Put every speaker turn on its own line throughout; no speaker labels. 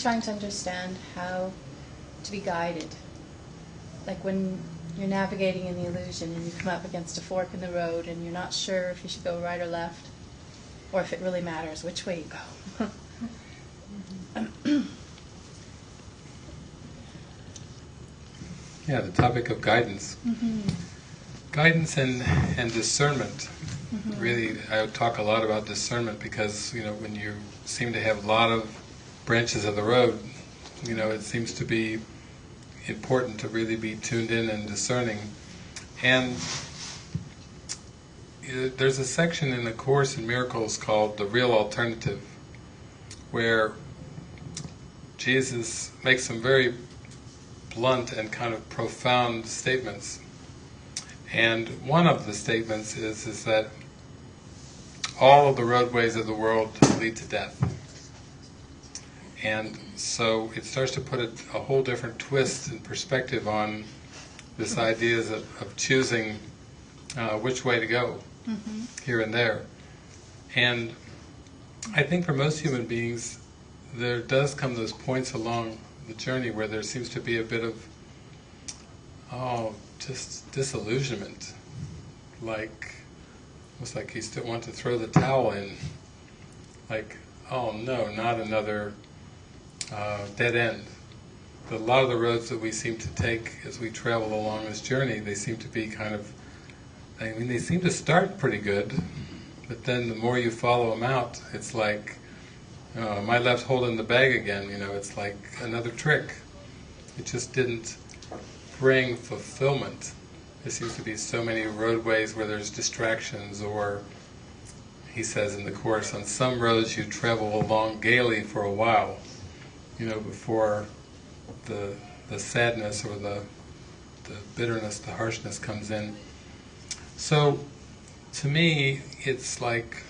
trying to understand how to be guided. Like when you're navigating in the illusion and you come up against a fork in the road and you're not sure if you should go right or left, or if it really matters which way you go.
Yeah, the topic of guidance.
Mhm.
Guidance and, and discernment.
Mhm.
Really, I talk a lot about discernment because, you know, when you seem to have a lot of branches of the road, you know, it seems to be important to really be tuned in and discerning. And there's a section in the Course in Miracles called The Real Alternative, where Jesus makes some very blunt and kind of profound statements. And one of the statements is, is that all of the roadways of the world lead to death. And so it starts to put a, a whole different twist and perspective on this idea of, of choosing uh, which way to go,
Mhm.
here and there. And I think for most human beings, there does come those points along the journey where there seems to be a bit of, oh, just disillusionment. Like, almost like you still want to throw the towel in. Like, oh no, not another uh, dead end. A lot of the roads that we seem to take as we travel along this journey, they seem to be kind of, I mean, they seem to start pretty good, but then the more you follow them out, it's like, oh, am I left holding the bag again? You know, it's like another trick. It just didn't bring fulfillment. There seems to be so many roadways where there's distractions or, he says in the Course, on some roads you travel along gaily for a while, you know, before the, the sadness or the, the bitterness, the harshness comes in. So, to me, it's like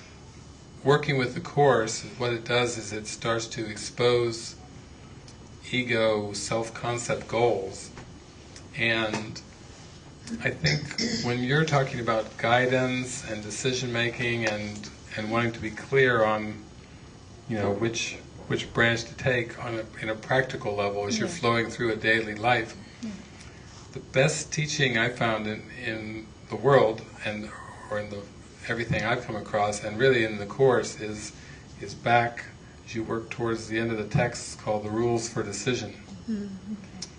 working with the Course, what it does is it starts to expose ego, self-concept goals. And I think when you're talking about guidance and decision-making and, and wanting to be clear on, you know, which which branch to take on a, in a practical level as you're flowing through a daily life, the best teaching I found in, in the world and or in the everything I've come across and really in the course is is back as you work towards the end of the text called the rules for decision mm-hmm.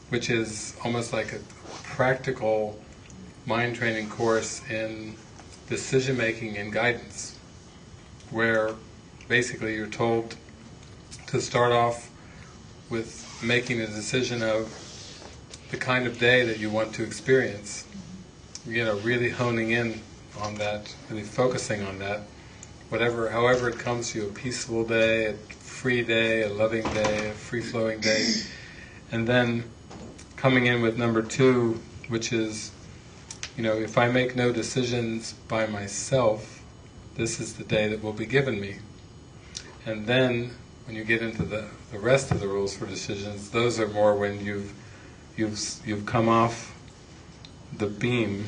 which is almost like a practical mind training course in decision making and guidance where basically you're told to start off with making a decision of the kind of day that you want to experience. You know, really honing in on that, really focusing on that. Whatever, however it comes to you, a peaceful day, a free day, a loving day, a free-flowing day. And then coming in with number two, which is, you know, if I make no decisions by myself, this is the day that will be given me. And then, when you get into the, the rest of the rules for decisions, those are more when you've you've you've come off the beam,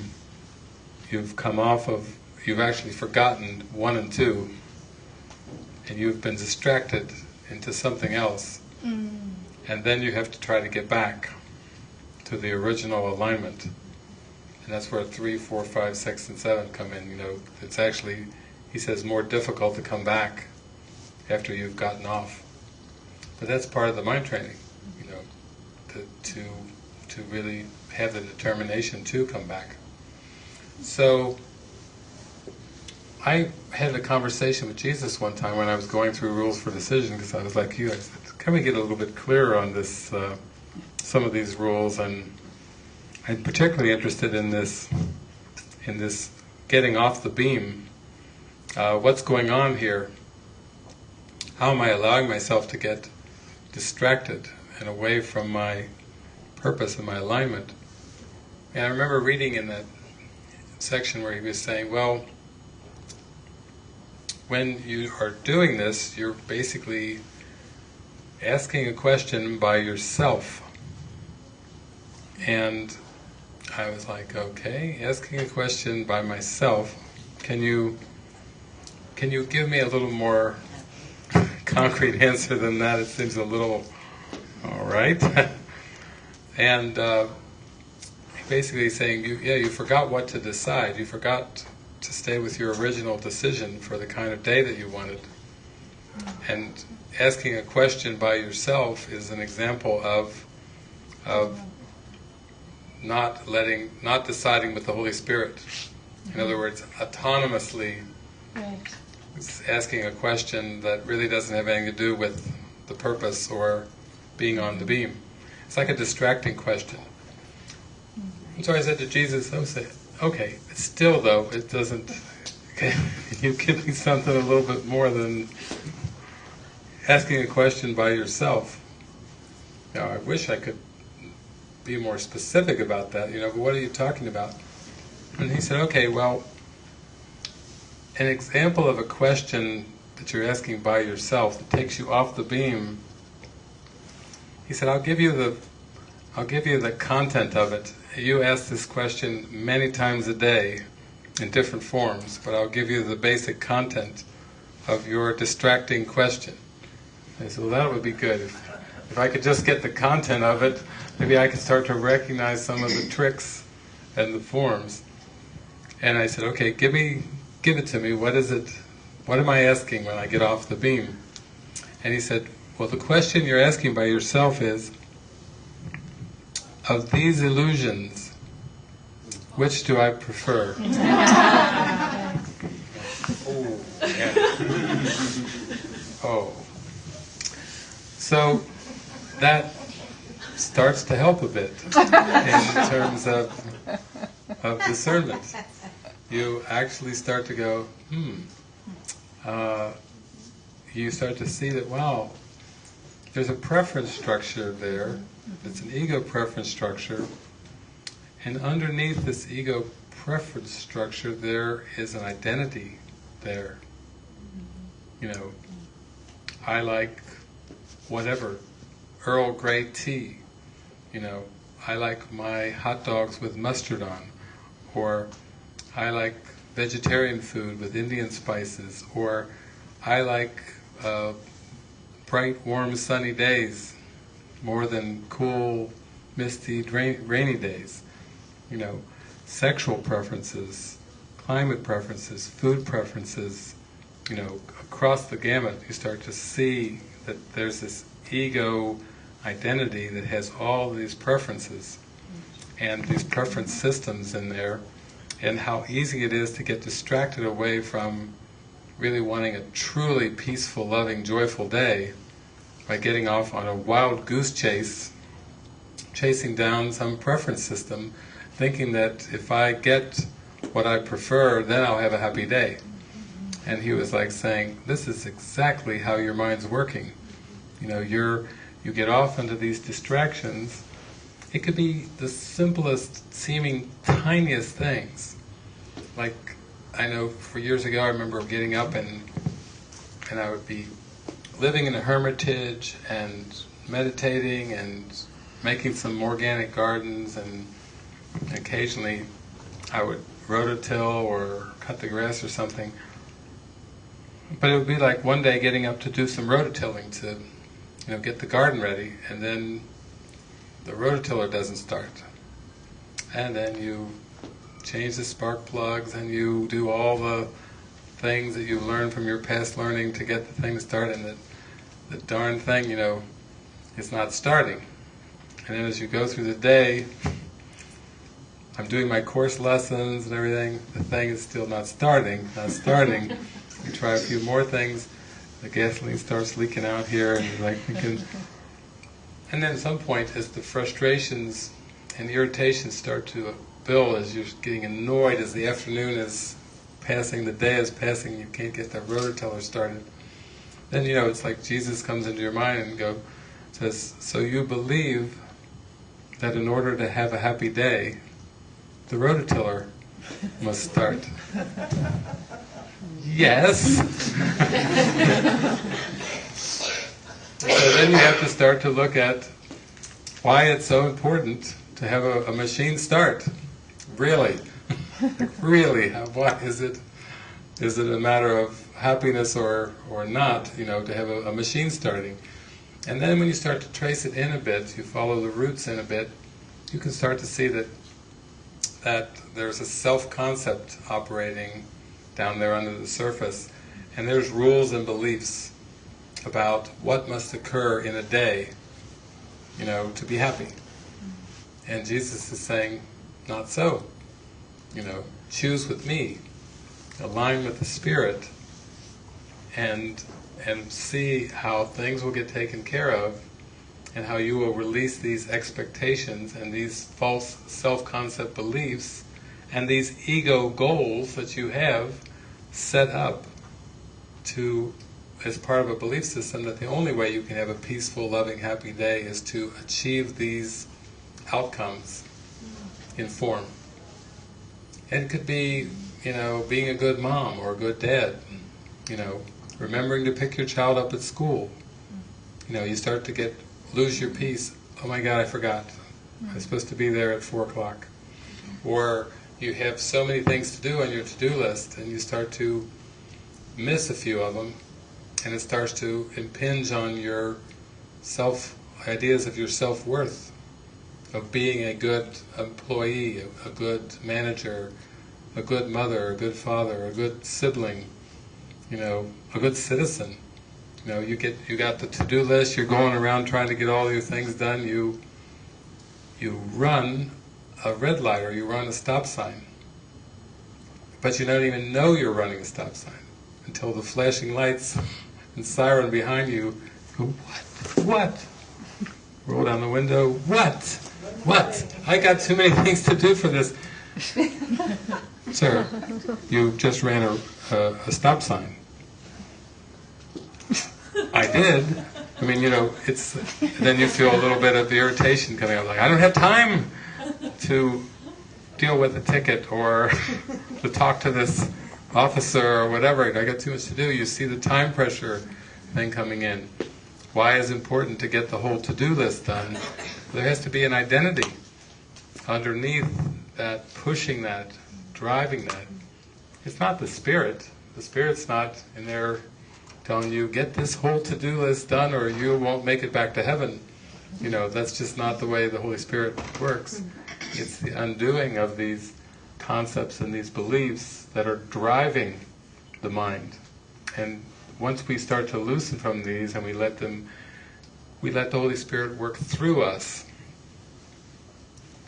you've come off of, you've actually forgotten one and two, and you've been distracted into something else,
Mm.
and then you have to try to get back to the original alignment. And that's where three, four, five, six, and seven come in. You know, it's actually, he says, more difficult to come back after you've gotten off. But that's part of the mind training, you know, to to to really have the determination to come back. So, I had a conversation with Jesus one time when I was going through rules for decision because I was like you. I said, "Can we get a little bit clearer on this? Uh, some of these rules?" And I'm particularly interested in this in this getting off the beam. Uh, what's going on here? How am I allowing myself to get distracted and away from my purpose and my alignment? And I remember reading in that section where he was saying, well, when you are doing this, you're basically asking a question by yourself. And I was like, okay, asking a question by myself, can you can you give me a little more concrete answer than that. It seems a little, all right. and uh, basically saying, you, yeah, you forgot what to decide. You forgot to stay with your original decision for the kind of day that you wanted. And asking a question by yourself is an example of of not letting, not deciding with the Holy Spirit. In other words, autonomously
Right.
Asking a question that really doesn't have anything to do with the purpose or being on the beam. It's like a distracting question. And so I said to Jesus, I say, okay, still though, it doesn't, you give me something a little bit more than asking a question by yourself. Now, I wish I could be more specific about that, you know, but what are you talking about? And he said, okay, well, an example of a question that you're asking by yourself that takes you off the beam, he said, I'll give you the, I'll give you the content of it. You ask this question many times a day in different forms, but I'll give you the basic content of your distracting question. I said, well that would be good. If, if I could just get the content of it, maybe I could start to recognize some of the tricks and the forms. And I said, okay, give me, give it to me. What is it? What am I asking when I get off the beam? And he said, well, the question you're asking by yourself is, of these illusions, which do I prefer? oh, oh. So that starts to help a bit in terms of of discernment. You actually start to go, hmm. Uh, you start to see that, wow, there's a preference structure there. It's an ego preference structure. And underneath this ego preference structure, there is an identity there. You know, I like whatever, Earl Grey tea. You know, I like my hot dogs with mustard on. Or I like vegetarian food with Indian spices. Or I like uh, bright, warm, sunny days more than cool, misty, rainy days. You know, sexual preferences, climate preferences, food preferences, you know, across the gamut you start to see that there's this ego identity that has all these preferences and these preference systems in there and how easy it is to get distracted away from really wanting a truly peaceful, loving, joyful day by getting off on a wild goose chase, chasing down some preference system, thinking that if I get what I prefer, then I'll have a happy day. And he was like saying, this is exactly how your mind's working. You know, you're, you get off into these distractions, it could be the simplest seeming tiniest things. Like, I know for years ago I remember getting up and, and I would be living in a hermitage and meditating and making some organic gardens and occasionally I would rototill or cut the grass or something. But it would be like one day getting up to do some rototilling to, you know, get the garden ready, and then the rototiller doesn't start. And then you change the spark plugs, and you do all the things that you've learned from your past learning to get the thing to start, and the, the darn thing, you know, it's not starting. And then as you go through the day, I'm doing my course lessons and everything, the thing is still not starting, not starting. you try a few more things, the gasoline starts leaking out here, and you're like thinking... And then at some point, as the frustrations and irritations start to build, as you're getting annoyed, as the afternoon is passing, the day is passing, you can't get that rototiller started, then you know, it's like Jesus comes into your mind and go, says, so you believe that in order to have a happy day, the rototiller must start. yes. so then you have to start to look at why it's so important to have a, a machine start. Really, really, why is it? Is it a matter of happiness or, or not, you know, to have a, a machine starting. And then when you start to trace it in a bit, you follow the roots in a bit, you can start to see that that there's a self-concept operating down there under the surface, and there's rules and beliefs about what must occur in a day, you know, to be happy. And Jesus is saying, not so. You know, choose with me, align with the Spirit, and and see how things will get taken care of, and how you will release these expectations and these false self-concept beliefs and these ego goals that you have set up to as part of a belief system that the only way you can have a peaceful, loving, happy day is to achieve these outcomes in form. It could be, you know, being a good mom or a good dad, you know, remembering to pick your child up at school. You know, you start to get, lose your peace. Oh my God, I forgot. I'm supposed to be there at 4 o'clock. Or you have so many things to do on your to-do list and you start to miss a few of them and it starts to impinge on your self ideas of your self-worth of being a good employee, a, a good manager, a good mother, a good father, a good sibling, you know, a good citizen. You know, you get you got the to-do list, you're going around trying to get all your things done, you you run a red light or you run a stop sign. But you don't even know you're running a stop sign until the flashing lights and siren behind you go, what? What? Roll down the window, what? What? I got too many things to do for this. Sir, you just ran a, a, a stop sign. I did. I mean, you know, it's then you feel a little bit of irritation coming up. Like I don't have time to deal with a ticket or to talk to this officer or whatever. I got too much to do. You see the time pressure thing coming in. Why is important to get the whole to-do list done? There has to be an identity underneath that, pushing that, driving that. It's not the spirit. The spirit's not in there telling you, get this whole to-do list done or you won't make it back to heaven. You know, that's just not the way the Holy Spirit works. It's the undoing of these concepts and these beliefs that are driving the mind. And once we start to loosen from these and we let them, we let the Holy Spirit work through us,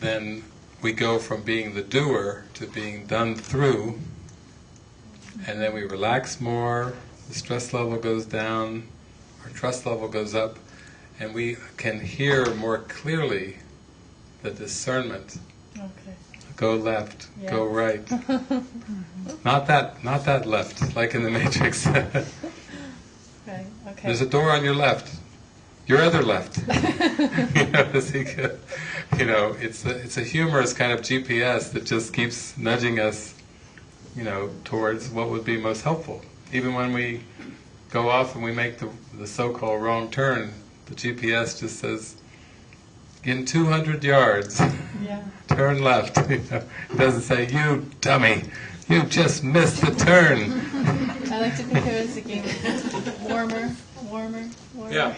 then we go from being the doer to being done through, and then we relax more, the stress level goes down, our trust level goes up, and we can hear more clearly the discernment.
Okay.
Go left,
Yeah.
go right. Not that, not that left, like in the Matrix.
Okay.
There's a door on your left. Your other left. you know, go- you know, it's a, it's a humorous kind of GPS that just keeps nudging us, you know, towards what would be most helpful. Even when we go off and we make the, the so-called wrong turn, the GPS just says, in 200 yards,
Yeah.
turn left. You know, it doesn't say, you dummy, you just missed the turn.
I like to think of it as a game. Warmer, warmer, warmer.
Yeah.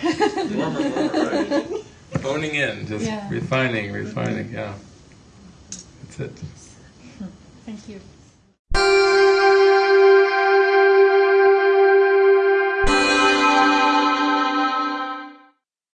Warmer, warmer, right. Honing in, just
Yeah.
refining, refining, yeah. That's it.
Thank you.